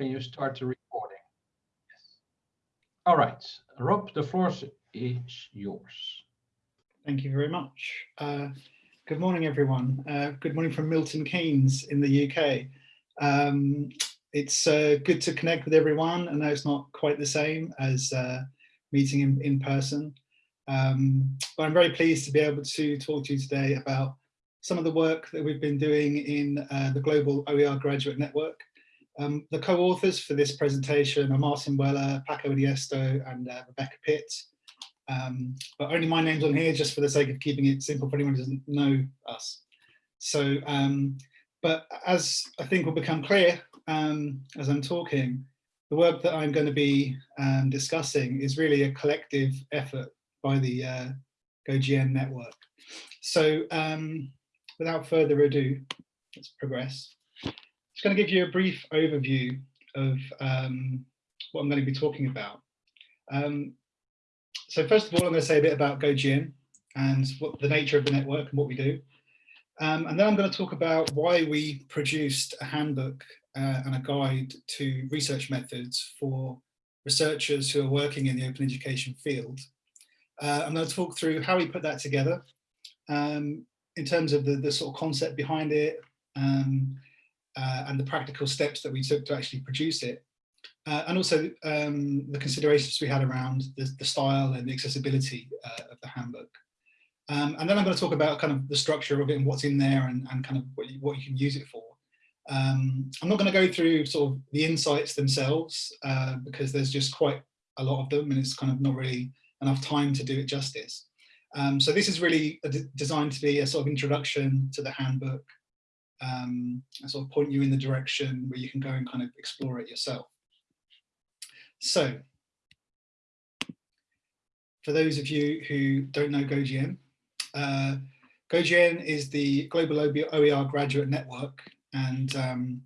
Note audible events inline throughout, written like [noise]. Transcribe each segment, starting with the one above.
Can you start the recording? Yes. All right, Rob, the floor is yours. Thank you very much. Uh, good morning, everyone. Uh, good morning from Milton Keynes in the UK. Um, it's uh, good to connect with everyone. I know it's not quite the same as uh, meeting in, in person, um, but I'm very pleased to be able to talk to you today about some of the work that we've been doing in uh, the Global OER Graduate Network um, the co-authors for this presentation are Martin Weller, Paco Iniesto and uh, Rebecca Pitt. Um, but only my name's on here just for the sake of keeping it simple for anyone who doesn't know us. So, um, but as I think will become clear um, as I'm talking, the work that I'm going to be um, discussing is really a collective effort by the uh, GoGN network. So um, without further ado, let's progress just going to give you a brief overview of um, what I'm going to be talking about. Um, so first of all, I'm going to say a bit about GoGN and what the nature of the network and what we do. Um, and then I'm going to talk about why we produced a handbook uh, and a guide to research methods for researchers who are working in the open education field. Uh, I'm going to talk through how we put that together um, in terms of the, the sort of concept behind it, um, uh, and the practical steps that we took to actually produce it. Uh, and also um, the considerations we had around the, the style and the accessibility uh, of the handbook. Um, and then I'm going to talk about kind of the structure of it and what's in there and, and kind of what you, what you can use it for. Um, I'm not going to go through sort of the insights themselves uh, because there's just quite a lot of them and it's kind of not really enough time to do it justice. Um, so this is really designed to be a sort of introduction to the handbook um, sort of point you in the direction where you can go and kind of explore it yourself. So, for those of you who don't know GoGN, uh, GoGN is the Global OER Graduate Network and um,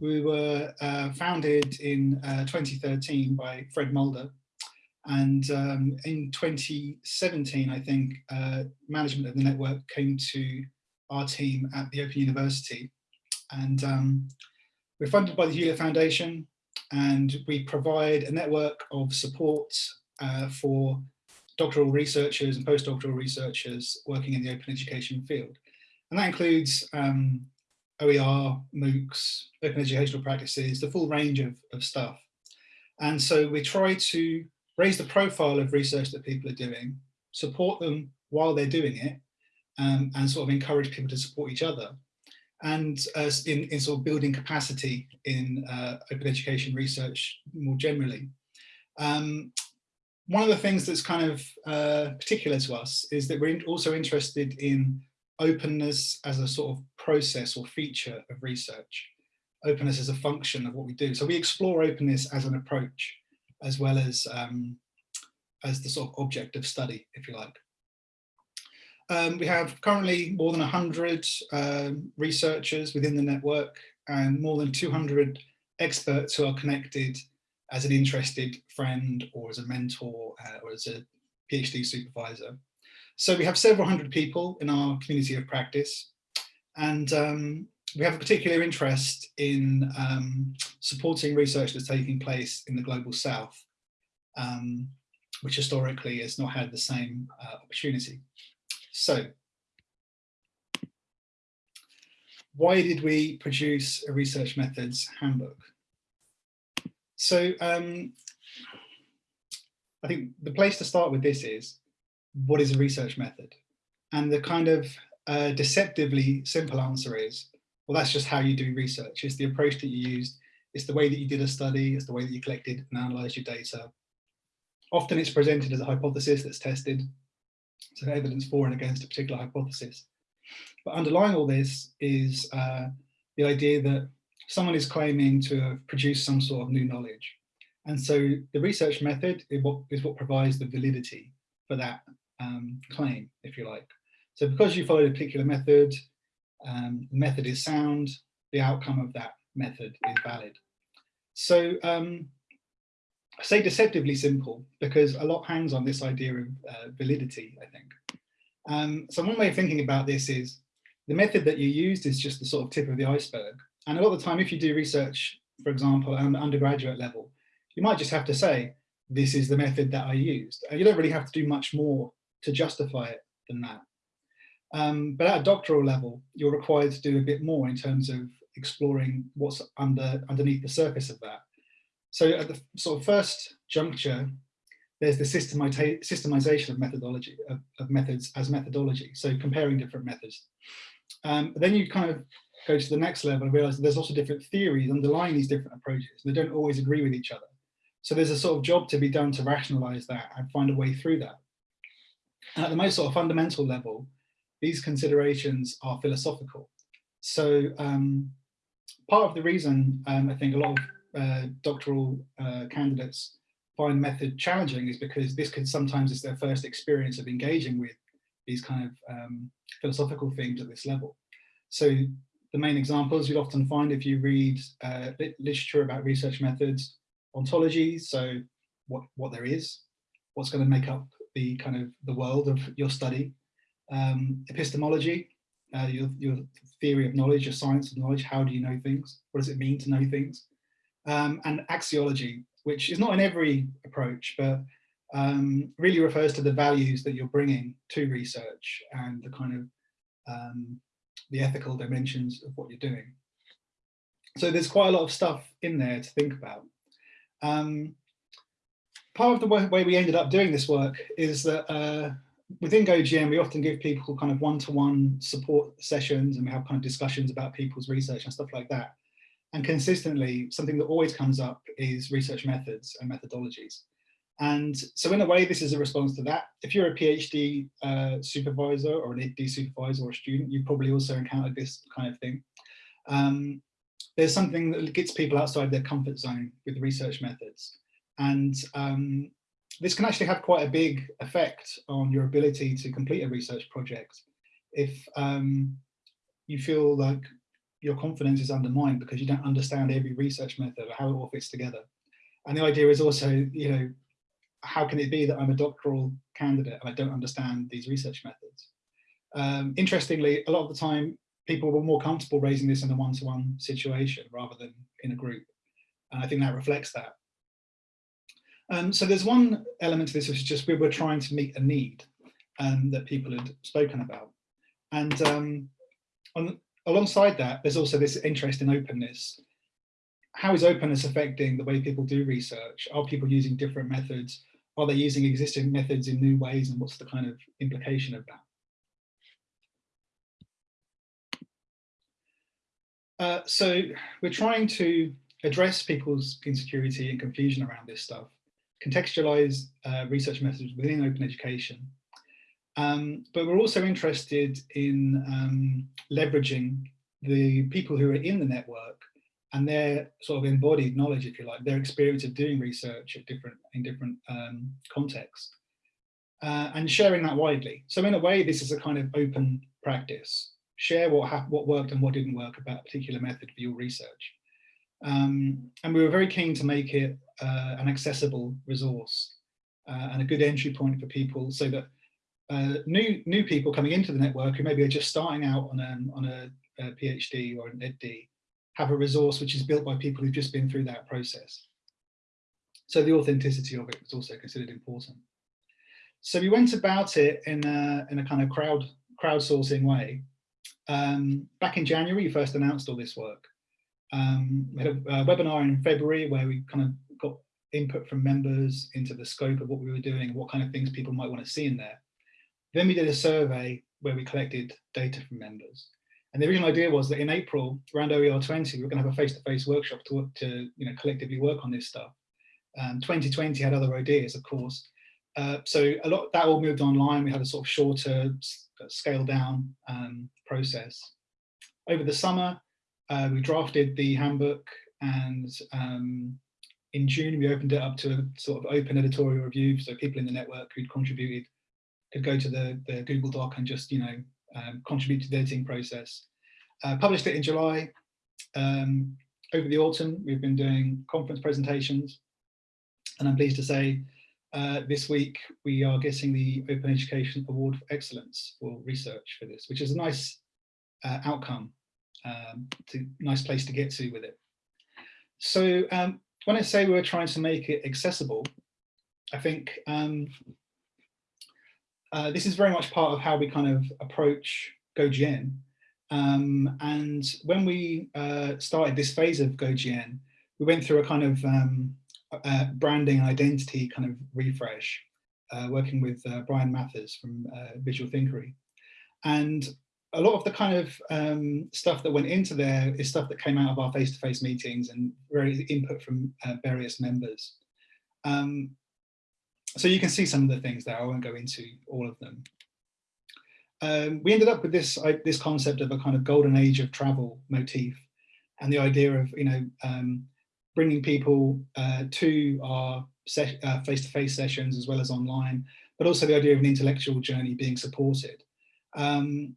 we were uh, founded in uh, 2013 by Fred Mulder and um, in 2017 I think uh, management of the network came to our team at the Open University. And um, we're funded by the Hewlett Foundation and we provide a network of support uh, for doctoral researchers and postdoctoral researchers working in the open education field. And that includes um, OER, MOOCs, open educational practices, the full range of, of stuff. And so we try to raise the profile of research that people are doing, support them while they're doing it, um, and sort of encourage people to support each other and uh, in, in sort of building capacity in uh, open education research more generally. Um, one of the things that's kind of uh, particular to us is that we're also interested in openness as a sort of process or feature of research, openness as a function of what we do. So we explore openness as an approach as well as um, as the sort of object of study, if you like. Um, we have currently more than 100 um, researchers within the network and more than 200 experts who are connected as an interested friend or as a mentor uh, or as a PhD supervisor. So we have several hundred people in our community of practice and um, we have a particular interest in um, supporting research that's taking place in the global south, um, which historically has not had the same uh, opportunity. So why did we produce a research methods handbook? So um, I think the place to start with this is, what is a research method? And the kind of uh, deceptively simple answer is, well, that's just how you do research. It's the approach that you used. It's the way that you did a study. It's the way that you collected and analyzed your data. Often it's presented as a hypothesis that's tested so evidence for and against a particular hypothesis. But underlying all this is uh, the idea that someone is claiming to have produced some sort of new knowledge. And so the research method is what, is what provides the validity for that um, claim, if you like. So because you followed a particular method, um, the method is sound, the outcome of that method is valid. So um, I say deceptively simple because a lot hangs on this idea of uh, validity, I think. Um, so one way of thinking about this is the method that you used is just the sort of tip of the iceberg. And a lot of the time, if you do research for example, at an undergraduate level, you might just have to say, this is the method that I used. And you don't really have to do much more to justify it than that. Um, but at a doctoral level, you're required to do a bit more in terms of exploring what's under underneath the surface of that. So at the sort of first juncture, there's the systemization of methodology of, of, methods as methodology. So comparing different methods. Um, then you kind of go to the next level and realize there's also different theories underlying these different approaches. They don't always agree with each other. So there's a sort of job to be done to rationalize that and find a way through that. And at the most sort of fundamental level, these considerations are philosophical. So um, part of the reason um, I think a lot of uh, doctoral uh, candidates find method challenging is because this could sometimes is their first experience of engaging with these kind of um, philosophical themes at this level. So the main examples you'll often find if you read uh, literature about research methods, ontology, so what, what there is, what's going to make up the kind of the world of your study, um, epistemology, uh, your, your theory of knowledge, your science of knowledge, how do you know things, what does it mean to know things, um, and axiology, which is not in every approach, but um, really refers to the values that you're bringing to research and the kind of um, the ethical dimensions of what you're doing. So there's quite a lot of stuff in there to think about. Um, part of the way we ended up doing this work is that uh, within GoGN, we often give people kind of one-to-one -one support sessions and we have kind of discussions about people's research and stuff like that. And consistently, something that always comes up is research methods and methodologies. And so in a way, this is a response to that. If you're a PhD uh, supervisor or an EdD supervisor or a student, you've probably also encountered this kind of thing. Um, there's something that gets people outside their comfort zone with research methods. And um, this can actually have quite a big effect on your ability to complete a research project. If um, you feel like your confidence is undermined because you don't understand every research method or how it all fits together. And the idea is also, you know, how can it be that I'm a doctoral candidate and I don't understand these research methods? Um, interestingly, a lot of the time, people were more comfortable raising this in a one-to-one -one situation rather than in a group. And I think that reflects that. Um, so there's one element to this, which is just we were trying to meet a need um, that people had spoken about. And um, on, alongside that, there's also this interest in openness. How is openness affecting the way people do research? Are people using different methods? Are they using existing methods in new ways? And what's the kind of implication of that? Uh, so we're trying to address people's insecurity and confusion around this stuff contextualize uh, research methods within open education. Um, but we're also interested in um, leveraging the people who are in the network and their sort of embodied knowledge, if you like, their experience of doing research at different in different um, contexts, uh, and sharing that widely. So in a way, this is a kind of open practice. Share what what worked and what didn't work about a particular method for your research. Um, and we were very keen to make it uh, an accessible resource uh, and a good entry point for people so that uh, new new people coming into the network who maybe are just starting out on, a on a, a PhD or an EdD have a resource which is built by people who've just been through that process. So the authenticity of it was also considered important. So we went about it in a, in a kind of crowd crowdsourcing way. Um, back in January, we first announced all this work. Um, we had a, a, webinar in February where we kind of got input from members into the scope of what we were doing, what kind of things people might want to see in there. Then we did a survey where we collected data from members. And the original idea was that in April, around OER 20, we we're going to have a face-to-face -face workshop to, to you know, collectively work on this stuff. Um, 2020 had other ideas, of course. Uh, so a lot that all moved online. We had a sort of shorter, scale down um, process. Over the summer, uh, we drafted the handbook and um, in June we opened it up to a sort of open editorial review so people in the network who'd contributed could go to the, the Google Doc and just, you know, um, contribute to the editing process. Uh, published it in July. Um, over the autumn, we've been doing conference presentations. And I'm pleased to say uh, this week we are getting the Open Education Award for Excellence for research for this, which is a nice uh, outcome um, a nice place to get to with it. so um, when I say we're trying to make it accessible, I think um, uh, this is very much part of how we kind of approach GoGN. Um, and when we uh, started this phase of GoGN, we went through a kind of um, uh, branding identity kind of refresh, uh, working with uh, Bryan Mathers from Visual Thinkery. And a lot of the kind of um, stuff that went into there is stuff that came out of our face-to-face -face meetings and very input from various members. Um, so you can see some of the things there. I won't go into all of them. Um, we ended up with this uh, this concept of a kind of golden age of travel motif, and the idea of you know um, bringing people uh, to our uh, face-to-face -face sessions as well as online, but also the idea of an intellectual journey being supported. Um,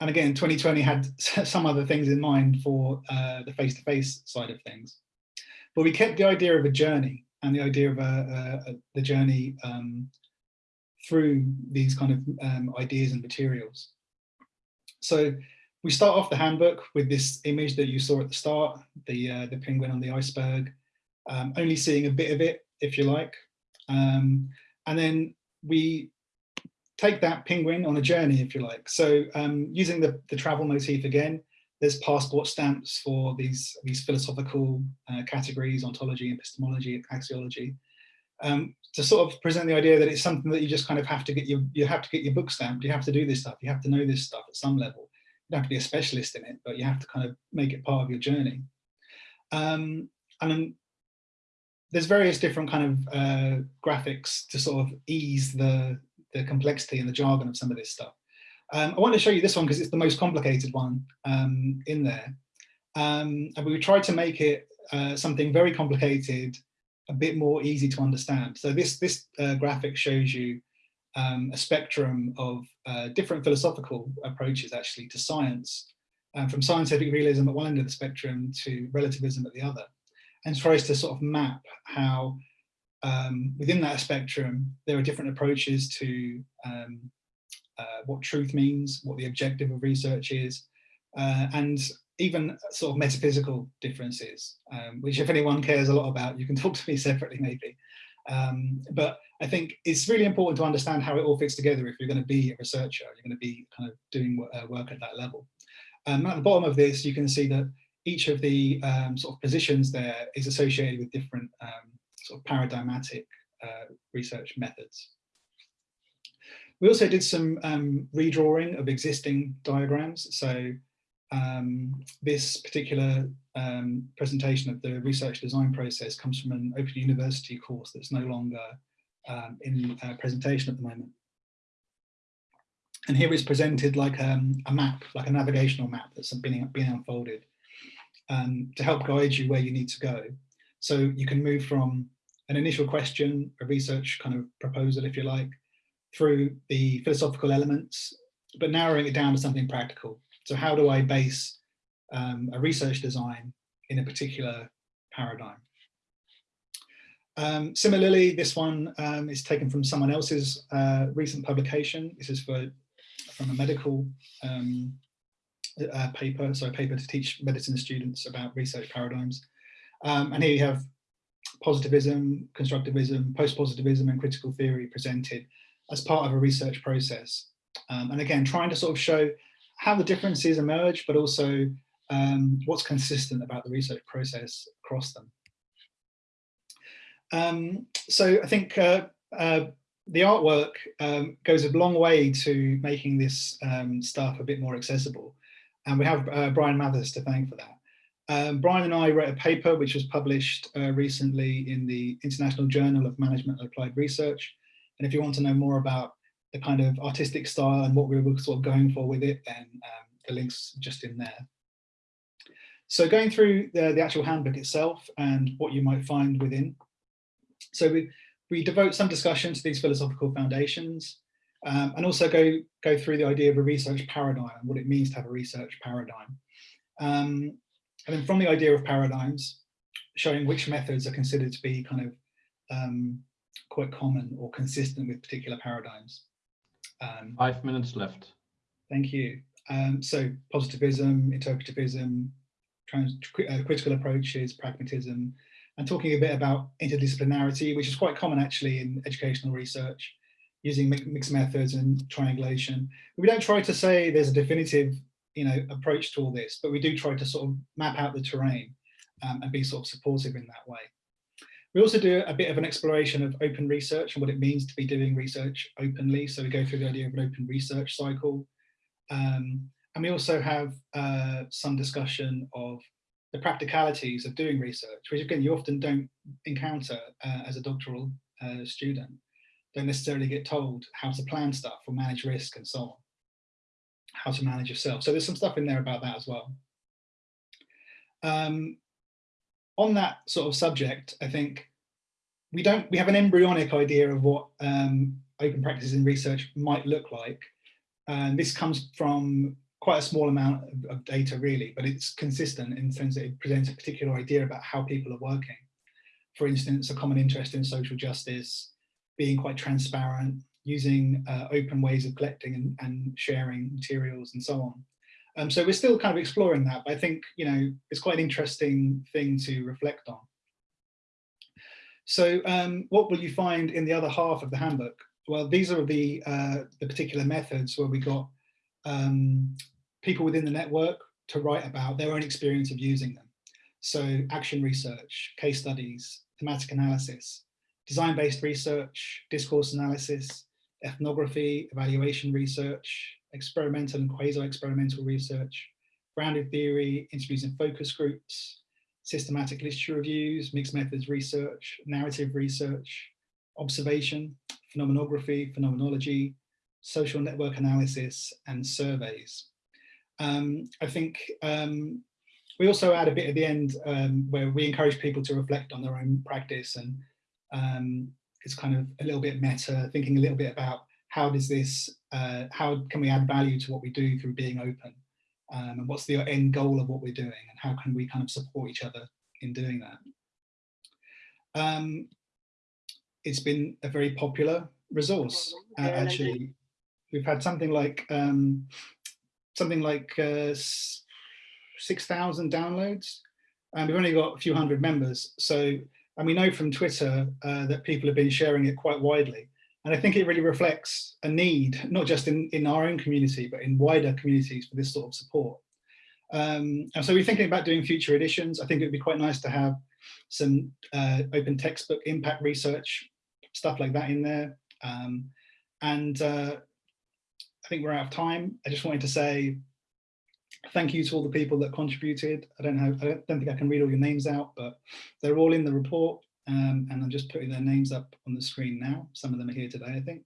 and again, 2020 had [laughs] some other things in mind for uh, the face-to-face -face side of things. But we kept the idea of a journey and the idea of a, a, a the journey um, through these kind of um, ideas and materials. So we start off the handbook with this image that you saw at the start, the, uh, the penguin on the iceberg, um, only seeing a bit of it, if you like. Um, and then we take that penguin on a journey, if you like. So um, using the, the travel motif again, there's passport stamps for these, these philosophical uh, categories, ontology, epistemology, axiology, um, to sort of present the idea that it's something that you just kind of have to get your, you have to get your book stamped, you have to do this stuff, you have to know this stuff at some level. You don't have to be a specialist in it, but you have to kind of make it part of your journey. Um, and there's various different kind of uh, graphics to sort of ease the, the complexity and the jargon of some of this stuff. Um, I want to show you this one because it's the most complicated one um, in there. Um, and we tried to make it uh, something very complicated, a bit more easy to understand. So this, this uh, graphic shows you um, a spectrum of uh, different philosophical approaches actually to science, um, from scientific realism at one end of the spectrum to relativism at the other, and tries to sort of map how um, within that spectrum there are different approaches to uh, what truth means, what the objective of research is, uh, and even sort of metaphysical differences, um, which if anyone cares a lot about, you can [laughs] talk to me separately maybe. Um, but I think it's really important to understand how it all fits together if you're going to be a researcher, you're going to be kind of doing uh, work at that level. Um, at the bottom of this, you can see that each of the um, sort of positions there is associated with different um, sort of paradigmatic uh, research methods. We also did some um, redrawing of existing diagrams. So um, this particular um, presentation of the research design process comes from an Open University course that's no longer um, in uh, presentation at the moment. And here it's presented like um, a map, like a navigational map that's been, been unfolded um, to help guide you where you need to go. So you can move from an initial question, a research kind of proposal, if you like, through the philosophical elements, but narrowing it down to something practical. So how do I base um, a research design in a particular paradigm? Um, similarly, this one um, is taken from someone else's uh, recent publication. This is for from a medical um, uh, paper, so a paper to teach medicine students about research paradigms. Um, and here you have positivism, constructivism, post-positivism and critical theory presented as part of a research process. Um, and again, trying to sort of show how the differences emerge, but also um, what's consistent about the research process across them. Um, so I think uh, uh, the artwork um, goes a long way to making this um, stuff a bit more accessible. And we have uh, Bryan Mathers to thank for that. Um, Bryan and I wrote a paper which was published uh, recently in the International Journal of Management and Applied Research, and if you want to know more about the kind of artistic style and what we were sort of going for with it, then um, the link's just in there. So going through the, the actual handbook itself and what you might find within. So we, we devote some discussion to these philosophical foundations um, and also go, go through the idea of a research paradigm and what it means to have a research paradigm. Um, and then from the idea of paradigms, showing which methods are considered to be kind of um, quite common or consistent with particular paradigms. Um, Five minutes left. Thank you. Um, so positivism, interpretivism, trans, uh, critical approaches, pragmatism, and talking a bit about interdisciplinarity, which is quite common actually in educational research, using mixed methods and triangulation. We don't try to say there's a definitive you know, approach to all this, but we do try to sort of map out the terrain um, and be sort of supportive in that way. We also do a bit of an exploration of open research and what it means to be doing research openly. So we go through the idea of an open research cycle. Um, and we also have uh, some discussion of the practicalities of doing research, which again, you often don't encounter uh, as a doctoral uh, student. Don't necessarily get told how to plan stuff or manage risk and so on, how to manage yourself. So there's some stuff in there about that as well. Um, on that sort of subject, I think we don't, we have an embryonic idea of what um, open practices in research might look like. And this comes from quite a small amount of, of, data really, but it's consistent in the sense that it presents a particular idea about how people are working. For instance, a common interest in social justice, being quite transparent, using uh, open ways of collecting and, and, sharing materials and so on. Um, so we're still kind of exploring that, but I think, you know, it's quite an interesting thing to reflect on. So um, what will you find in the other half of the handbook? Well, these are the, uh, the particular methods where we got um, people within the network to write about their own experience of using them. So action research, case studies, thematic analysis, design-based research, discourse analysis, ethnography, evaluation research, experimental and quasi-experimental research, grounded theory, interviews and focus groups, systematic literature reviews, mixed methods research, narrative research, observation, phenomenography, phenomenology, social network analysis, and surveys. Um, I think um, we also add a bit at the end um, where we encourage people to reflect on their own practice and um, it's kind of a little bit meta, thinking a little bit about how does this, uh, how can we add value to what we do through being open? Um, and what's the end goal of what we're doing and how can we kind of support each other in doing that? Um, it's been a very popular resource, uh, actually. We've had something like um, something like uh, 6,000 downloads and we've only got a few hundred members. So, and we know from Twitter uh, that people have been sharing it quite widely. And I think it really reflects a need, not just in, in our own community, but in wider communities for this sort of support. Um, and so we're thinking about doing future editions. I think it would be quite nice to have some uh, open textbook impact research, stuff like that in there. Um, and uh, I think we're out of time. I just wanted to say thank you to all the people that contributed. I don't know, I don't think I can read all your names out, but they're all in the report. Um, and I'm just putting their names up on the screen now. Some of them are here today, I think.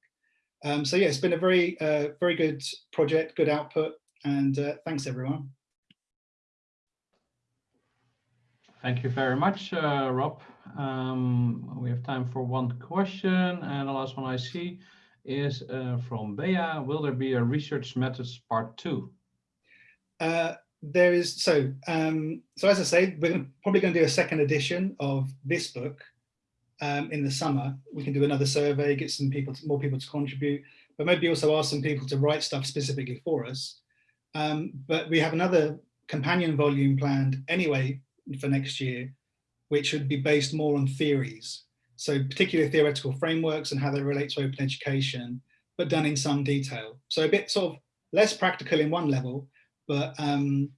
Um, so yeah, it's been a very, uh, very good project, good output, and uh, thanks everyone. Thank you very much, uh, Rob. Um, we have time for one question, and the last one I see is uh, from Bea. Will there be a research methods part two? There is so um, so as I say, we're gonna, probably going to do a second edition of this book um, in the summer. We can do another survey, get some people, to, more people to contribute, but maybe also ask some people to write stuff specifically for us. Um, but we have another companion volume planned anyway for next year, which would be based more on theories. So particularly theoretical frameworks and how they relate to open education, but done in some detail. So a bit sort of less practical in one level, but um,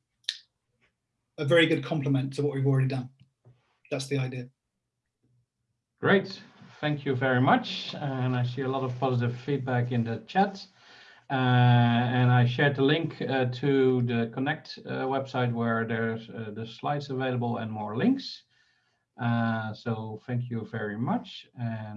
a very good complement to what we've already done. That's the idea. Great, thank you very much. And I see a lot of positive feedback in the chat. Uh, and I shared the link uh, to the Connect uh, website where there's uh, the slides available and more links. Uh, so thank you very much. And